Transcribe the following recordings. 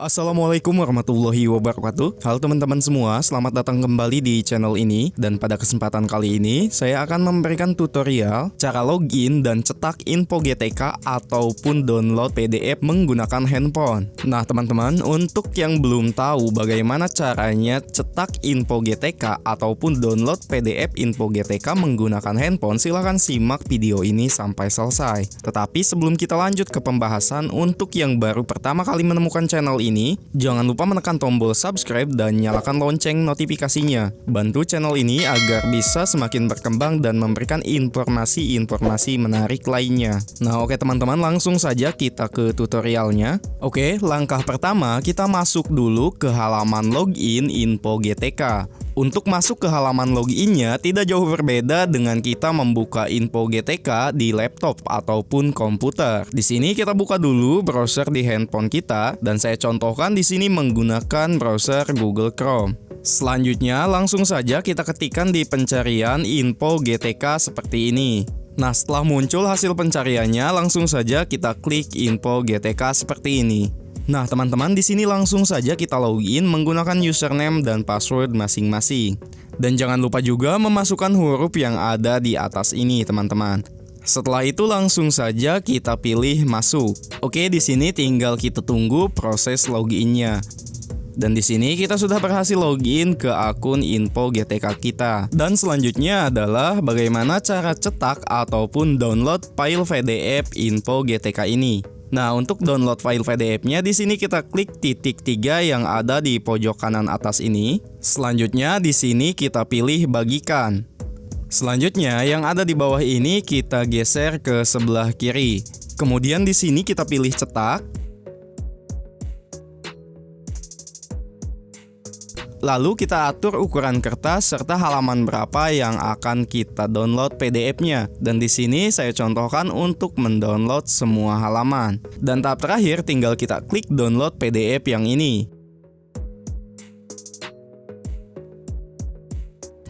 Assalamualaikum warahmatullahi wabarakatuh. Halo teman-teman semua, selamat datang kembali di channel ini. Dan pada kesempatan kali ini, saya akan memberikan tutorial Cara login dan cetak info GTK ataupun download PDF menggunakan handphone. Nah teman-teman, untuk yang belum tahu bagaimana caranya cetak info GTK ataupun download PDF info GTK menggunakan handphone Silahkan simak video ini sampai selesai. Tetapi sebelum kita lanjut ke pembahasan Untuk yang baru pertama kali menemukan channel ini ini, jangan lupa menekan tombol subscribe dan nyalakan lonceng notifikasinya. Bantu channel ini agar bisa semakin berkembang dan memberikan informasi-informasi menarik lainnya. Nah oke teman-teman langsung saja kita ke tutorialnya. Oke, langkah pertama kita masuk dulu ke halaman login info GTK. Untuk masuk ke halaman loginnya tidak jauh berbeda dengan kita membuka info GTK di laptop ataupun komputer. Di sini kita buka dulu browser di handphone kita dan saya contohkan di sini menggunakan browser Google Chrome. Selanjutnya langsung saja kita ketikkan di pencarian info GTK seperti ini. Nah setelah muncul hasil pencariannya langsung saja kita klik info GTK seperti ini. Nah, teman-teman di sini langsung saja kita login menggunakan username dan password masing-masing. Dan jangan lupa juga memasukkan huruf yang ada di atas ini, teman-teman. Setelah itu langsung saja kita pilih masuk. Oke, di sini tinggal kita tunggu proses loginnya. Dan di sini kita sudah berhasil login ke akun info GTK kita. Dan selanjutnya adalah bagaimana cara cetak ataupun download file PDF info GTK ini. Nah, untuk download file PDF-nya di sini kita klik titik tiga yang ada di pojok kanan atas ini. Selanjutnya di sini kita pilih bagikan. Selanjutnya yang ada di bawah ini kita geser ke sebelah kiri. Kemudian di sini kita pilih cetak. Lalu kita atur ukuran kertas serta halaman berapa yang akan kita download PDF-nya. Dan di sini saya contohkan untuk mendownload semua halaman. Dan tahap terakhir tinggal kita klik download PDF yang ini.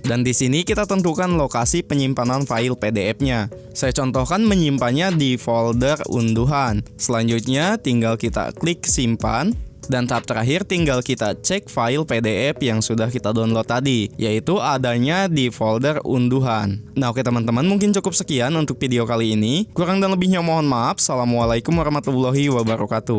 Dan di sini kita tentukan lokasi penyimpanan file PDF-nya. Saya contohkan menyimpannya di folder unduhan. Selanjutnya tinggal kita klik simpan dan tahap terakhir tinggal kita cek file PDF yang sudah kita download tadi, yaitu adanya di folder unduhan. Nah oke teman-teman, mungkin cukup sekian untuk video kali ini. Kurang dan lebihnya mohon maaf. Assalamualaikum warahmatullahi wabarakatuh.